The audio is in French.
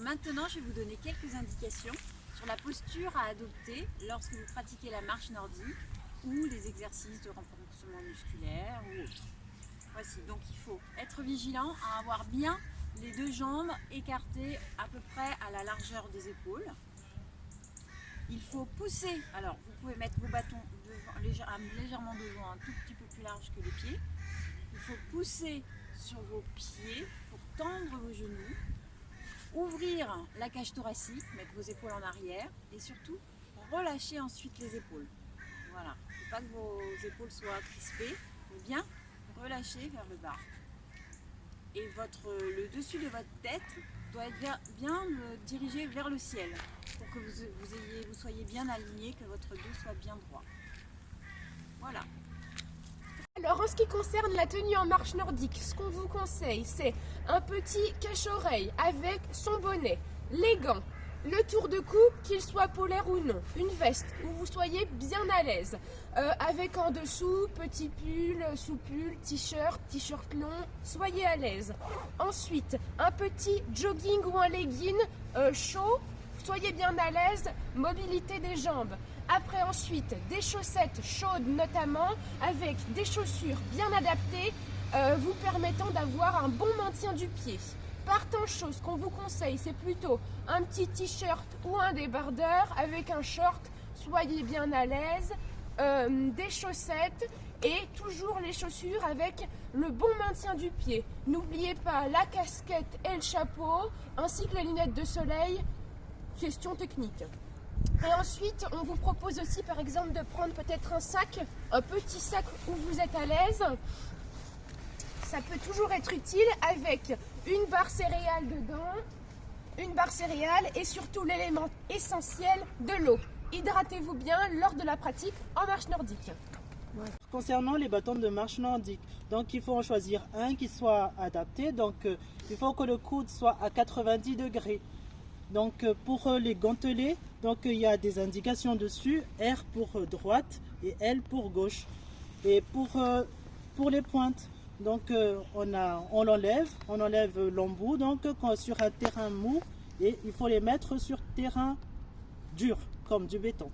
Maintenant, je vais vous donner quelques indications sur la posture à adopter lorsque vous pratiquez la marche nordique ou les exercices de renforcement musculaire ou autres. Voici, donc il faut être vigilant à avoir bien les deux jambes écartées à peu près à la largeur des épaules. Il faut pousser, alors vous pouvez mettre vos bâtons légèrement devant, un tout petit peu plus large que les pieds. Il faut pousser sur vos pieds pour tendre vos genoux, ouvrir la cage thoracique, mettre vos épaules en arrière et surtout relâcher ensuite les épaules. Voilà, il faut pas que vos épaules soient crispées, mais bien relâcher vers le bas. Et votre, le dessus de votre tête doit être bien, bien dirigé vers le ciel pour que vous soyez bien aligné, que votre dos soit bien droit. Voilà. Alors en ce qui concerne la tenue en marche nordique, ce qu'on vous conseille, c'est un petit cache-oreille avec son bonnet, les gants, le tour de cou, qu'il soit polaire ou non, une veste où vous soyez bien à l'aise, euh, avec en dessous petit pull, sous-pull, t-shirt, t-shirt long, soyez à l'aise. Ensuite, un petit jogging ou un legging euh, chaud, soyez bien à l'aise, mobilité des jambes. Après ensuite, des chaussettes chaudes notamment, avec des chaussures bien adaptées, euh, vous permettant d'avoir un bon maintien du pied. Partant chaud, ce qu'on vous conseille, c'est plutôt un petit t-shirt ou un débardeur avec un short, soyez bien à l'aise, euh, des chaussettes et toujours les chaussures avec le bon maintien du pied. N'oubliez pas la casquette et le chapeau, ainsi que les lunettes de soleil, question technique. Et ensuite, on vous propose aussi par exemple de prendre peut-être un sac, un petit sac où vous êtes à l'aise. Ça peut toujours être utile avec une barre céréale dedans, une barre céréale et surtout l'élément essentiel de l'eau. Hydratez-vous bien lors de la pratique en marche nordique. Concernant les bâtons de marche nordique, donc il faut en choisir un qui soit adapté. Donc euh, il faut que le coude soit à 90 degrés. Donc euh, pour euh, les gantelets, donc il y a des indications dessus, R pour droite et L pour gauche. Et pour, pour les pointes, donc on, on l'enlève, on enlève l'embout donc sur un terrain mou et il faut les mettre sur terrain dur comme du béton.